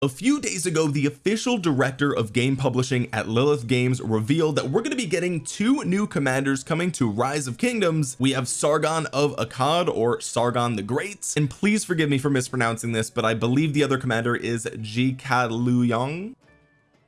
a few days ago the official director of game publishing at Lilith Games revealed that we're going to be getting two new commanders coming to Rise of Kingdoms. We have Sargon of Akkad or Sargon the Great. And please forgive me for mispronouncing this but I believe the other commander is Ji Luyong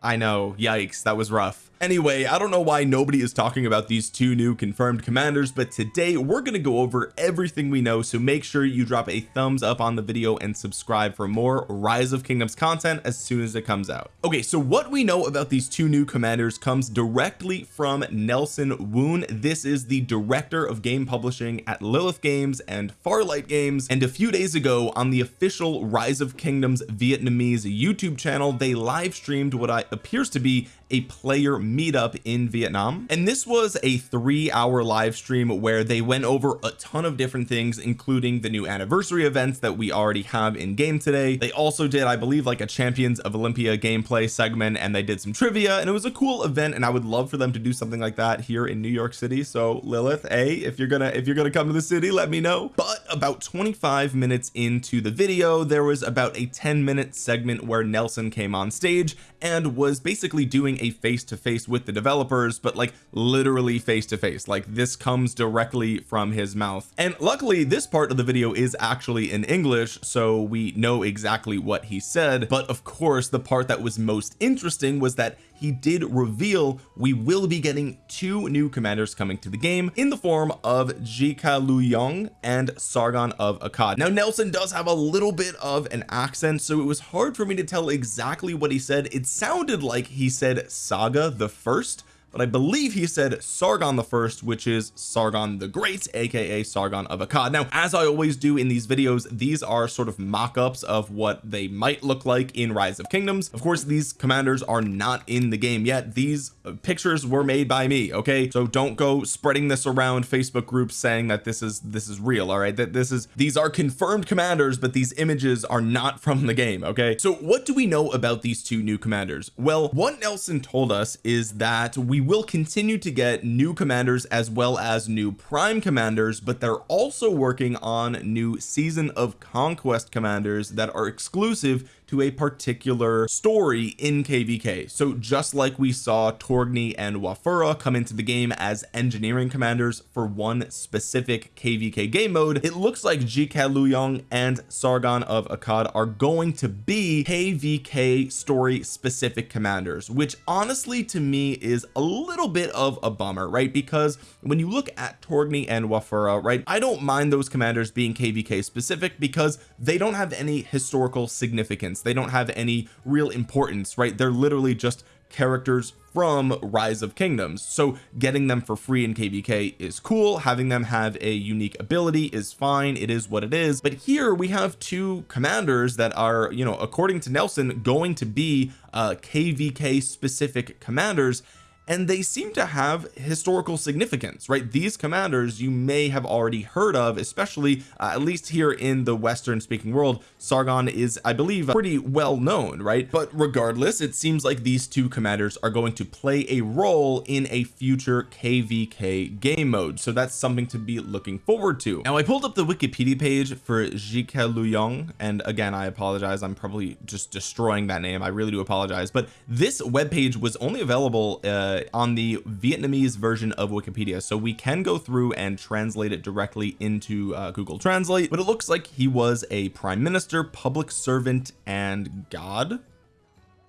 I know yikes that was rough anyway I don't know why nobody is talking about these two new confirmed commanders but today we're going to go over everything we know so make sure you drop a thumbs up on the video and subscribe for more rise of kingdoms content as soon as it comes out. Okay so what we know about these two new commanders comes directly from Nelson Woon. This is the director of game publishing at Lilith Games and Farlight Games and a few days ago on the official rise of kingdoms Vietnamese YouTube channel they live streamed what I appears to be a player meetup in Vietnam. And this was a three hour live stream where they went over a ton of different things including the new anniversary events that we already have in game today. They also did I believe like a champions of Olympia gameplay segment and they did some trivia and it was a cool event and I would love for them to do something like that here in New York City. So Lilith a if you're gonna if you're gonna come to the city let me know. But about 25 minutes into the video there was about a 10 minute segment where Nelson came on stage and was basically doing a face-to-face -face with the developers but like literally face to face like this comes directly from his mouth. And luckily this part of the video is actually in English so we know exactly what he said. But of course the part that was most interesting was that he did reveal we will be getting two new commanders coming to the game in the form of Jika Luyong and Sargon of Akkad. Now Nelson does have a little bit of an accent so it was hard for me to tell exactly what he said. It sounded like he said Saga the first but I believe he said Sargon the first which is Sargon the Great aka Sargon of Akkad. Now as I always do in these videos these are sort of mock-ups of what they might look like in Rise of Kingdoms. Of course these commanders are not in the game yet. These uh, pictures were made by me okay? So don't go spreading this around Facebook groups saying that this is this is real all right? That this is these are confirmed commanders but these images are not from the game okay? So what do we know about these two new commanders? Well what Nelson told us is that we will continue to get new commanders as well as new prime commanders but they're also working on new season of conquest commanders that are exclusive to a particular story in kvk so just like we saw Torgny and Wafura come into the game as engineering commanders for one specific kvk game mode it looks like Jika Luyong and Sargon of Akkad are going to be kvk story specific commanders which honestly to me is a little bit of a bummer right? Because when you look at Torgny and Wafura right I don't mind those commanders being kvk specific because they don't have any historical significance they don't have any real importance right? They're literally just characters from rise of kingdoms. So getting them for free in kvk is cool. Having them have a unique ability is fine. It is what it is. But here we have two commanders that are you know according to Nelson going to be uh kvk specific commanders and they seem to have historical significance right? These commanders you may have already heard of especially uh, at least here in the western speaking world. Sargon is I believe pretty well known right? But regardless it seems like these two commanders are going to play a role in a future kvk game mode. So that's something to be looking forward to. Now I pulled up the Wikipedia page for Jika Luyong and again I apologize. I'm probably just destroying that name. I really do apologize. But this web page was only available uh, on the Vietnamese version of Wikipedia. So we can go through and translate it directly into uh, Google Translate but it looks like he was a prime minister public servant and god.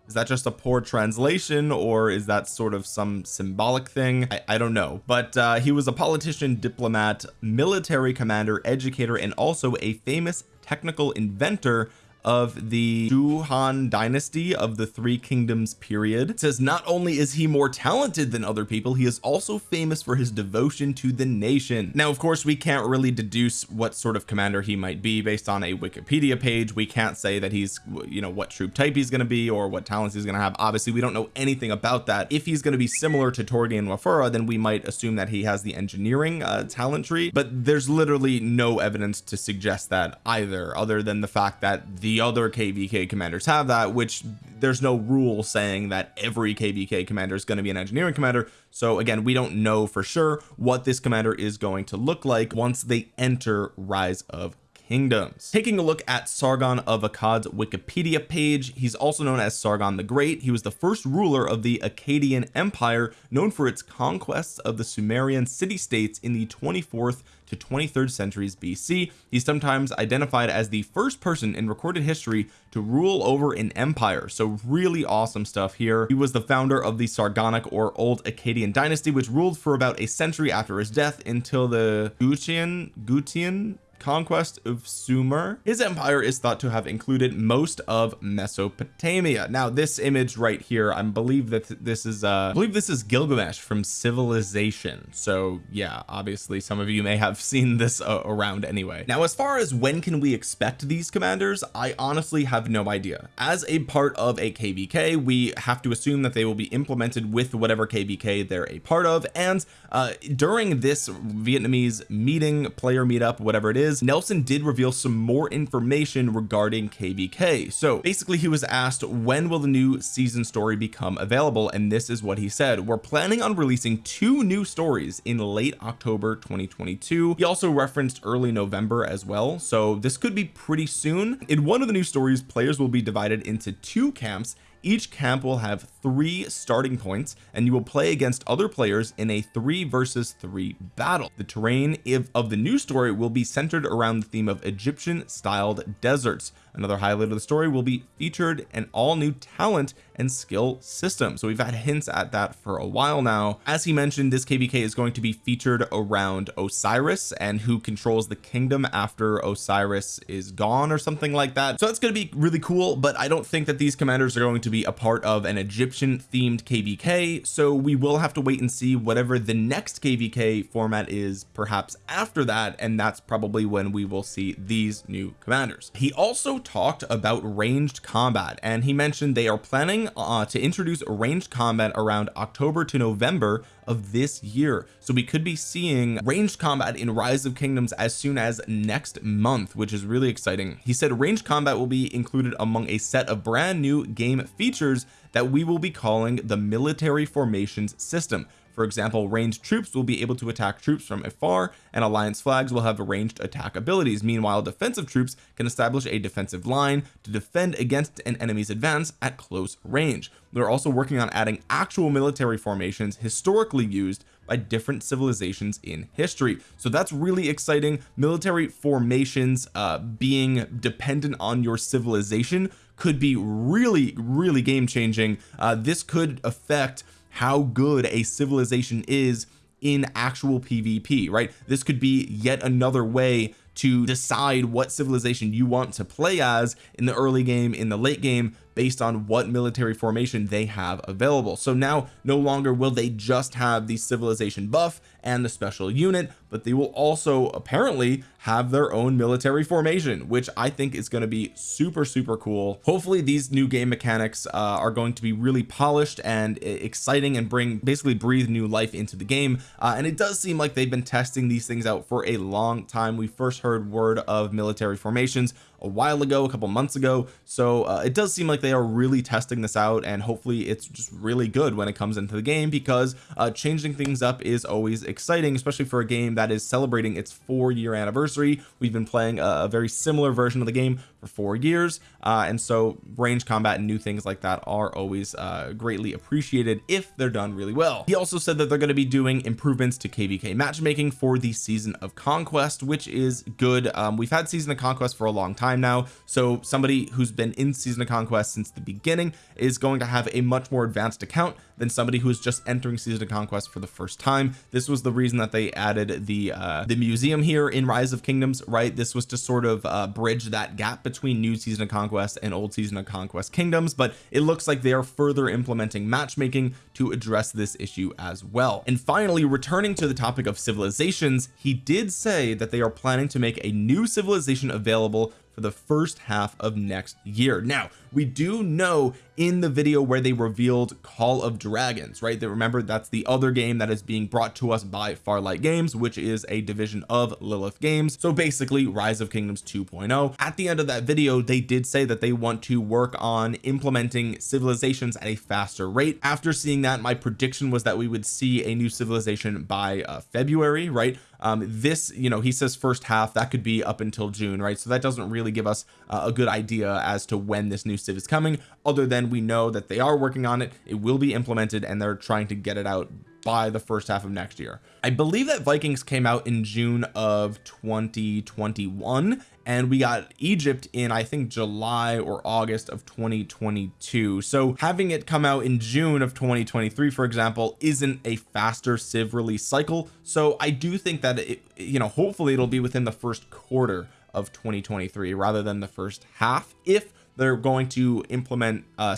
Is that just a poor translation or is that sort of some symbolic thing? I, I don't know. But uh, he was a politician diplomat military commander educator and also a famous technical inventor of the Han dynasty of the three kingdoms period. It says not only is he more talented than other people he is also famous for his devotion to the nation. Now of course we can't really deduce what sort of commander he might be based on a Wikipedia page. We can't say that he's you know what troop type he's going to be or what talents he's going to have. Obviously we don't know anything about that. If he's going to be similar to Torgny and Wafura then we might assume that he has the engineering uh, talent tree but there's literally no evidence to suggest that either other than the fact that the the other kvk commanders have that which there's no rule saying that every kvk commander is going to be an engineering commander. So again we don't know for sure what this commander is going to look like once they enter rise of Kingdoms. Taking a look at Sargon of Akkad's Wikipedia page he's also known as Sargon the Great. He was the first ruler of the Akkadian Empire known for its conquests of the Sumerian city-states in the 24th to 23rd centuries BC he's sometimes identified as the first person in recorded history to rule over an empire. So really awesome stuff here. He was the founder of the Sargonic or Old Akkadian dynasty which ruled for about a century after his death until the Gutian Gutian conquest of Sumer. His empire is thought to have included most of Mesopotamia. Now this image right here I believe that this is uh I believe this is Gilgamesh from civilization. So yeah obviously some of you may have seen this uh, around anyway. Now as far as when can we expect these commanders I honestly have no idea. As a part of a kvk we have to assume that they will be implemented with whatever kvk they're a part of. And uh during this Vietnamese meeting player meetup whatever it is is Nelson did reveal some more information regarding kvk so basically he was asked when will the new season story become available? And this is what he said. We're planning on releasing two new stories in late October 2022 he also referenced early November as well. So this could be pretty soon. In one of the new stories players will be divided into two camps each camp will have three starting points and you will play against other players in a three versus three battle. The terrain of the new story will be centered around the theme of Egyptian styled deserts another highlight of the story will be featured an all new talent and skill system. So we've had hints at that for a while now. As he mentioned this kvk is going to be featured around Osiris and who controls the kingdom after Osiris is gone or something like that. So that's going to be really cool but I don't think that these commanders are going to be a part of an Egyptian themed kvk so we will have to wait and see whatever the next kvk format is perhaps after that and that's probably when we will see these new commanders. He also talked about ranged combat and he mentioned they are planning uh, to introduce ranged combat around October to November of this year. So we could be seeing ranged combat in rise of kingdoms as soon as next month which is really exciting. He said ranged combat will be included among a set of brand new game features that we will be calling the military formations system for example ranged troops will be able to attack troops from afar and alliance flags will have ranged attack abilities. Meanwhile defensive troops can establish a defensive line to defend against an enemy's advance at close range. They're also working on adding actual military formations historically used by different civilizations in history. So that's really exciting. Military formations uh being dependent on your civilization could be really really game changing uh this could affect how good a civilization is in actual PvP right? This could be yet another way to decide what civilization you want to play as in the early game in the late game based on what military formation they have available. So now no longer will they just have the civilization buff and the special unit but they will also apparently have their own military formation which I think is going to be super super cool. Hopefully these new game mechanics uh, are going to be really polished and exciting and bring basically breathe new life into the game. Uh, and it does seem like they've been testing these things out for a long time. We first heard word of military formations a while ago a couple months ago. So uh, it does seem like they are really testing this out and hopefully it's just really good when it comes into the game because uh, changing things up is always exciting especially for a game that is celebrating its four year anniversary. We've been playing a, a very similar version of the game for four years uh, and so range combat and new things like that are always uh, greatly appreciated if they're done really well. He also said that they're going to be doing improvements to kvk matchmaking for the season of conquest which is good. Um, we've had season of conquest for a long time now so somebody who's been in season of conquest since the beginning is going to have a much more advanced account than somebody who's just entering season of conquest for the first time. This was the reason that they added the uh the museum here in rise of kingdoms right? This was to sort of uh bridge that gap between new season of conquest and old season of conquest kingdoms but it looks like they are further implementing matchmaking to address this issue as well. And finally returning to the topic of civilizations he did say that they are planning to make a new civilization available for the first half of next year. Now we do know in the video where they revealed Call of Dragons right? That remember that's the other game that is being brought to us by Farlight Games which is a division of Lilith Games. So basically Rise of Kingdoms 2.0 at the end of that video they did say that they want to work on implementing civilizations at a faster rate. After seeing that my prediction was that we would see a new civilization by uh, February right um this you know he says first half that could be up until June right? So that doesn't really give us uh, a good idea as to when this new civ is coming other than we know that they are working on it it will be implemented and they're trying to get it out by the first half of next year. I believe that Vikings came out in June of 2021 and we got Egypt in I think July or August of 2022 so having it come out in June of 2023 for example isn't a faster civ release cycle. So I do think that it you know hopefully it'll be within the first quarter of 2023 rather than the first half if they're going to implement uh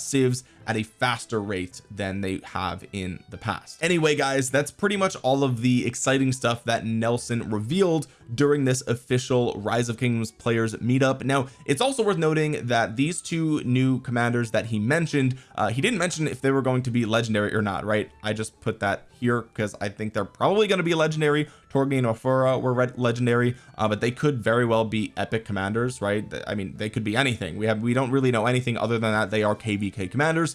at a faster rate than they have in the past. Anyway guys that's pretty much all of the exciting stuff that Nelson revealed during this official rise of kingdoms players meetup. Now it's also worth noting that these two new commanders that he mentioned uh, he didn't mention if they were going to be legendary or not right? I just put that here because I think they're probably going to be legendary. Torgi and Ofura were legendary uh, but they could very well be epic commanders right? I mean they could be anything. We have we don't really know anything other than that they are kvk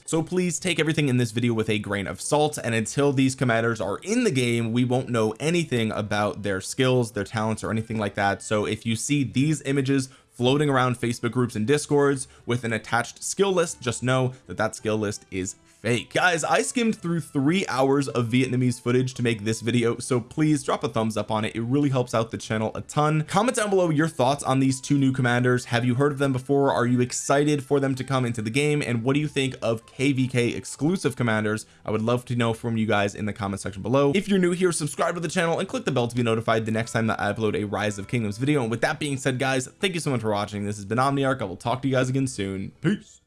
so please take everything in this video with a grain of salt. And until these commanders are in the game we won't know anything about their skills their talents or anything like that. So if you see these images floating around Facebook groups and discords with an attached skill list just know that that skill list is fake. Guys I skimmed through three hours of Vietnamese footage to make this video so please drop a thumbs up on it. It really helps out the channel a ton. Comment down below your thoughts on these two new commanders. Have you heard of them before? Are you excited for them to come into the game? And what do you think of kvk exclusive commanders? I would love to know from you guys in the comment section below. If you're new here subscribe to the channel and click the bell to be notified the next time that I upload a rise of kingdoms video. And with that being said guys thank you so much for watching. This has been Omniarch. I will talk to you guys again soon. Peace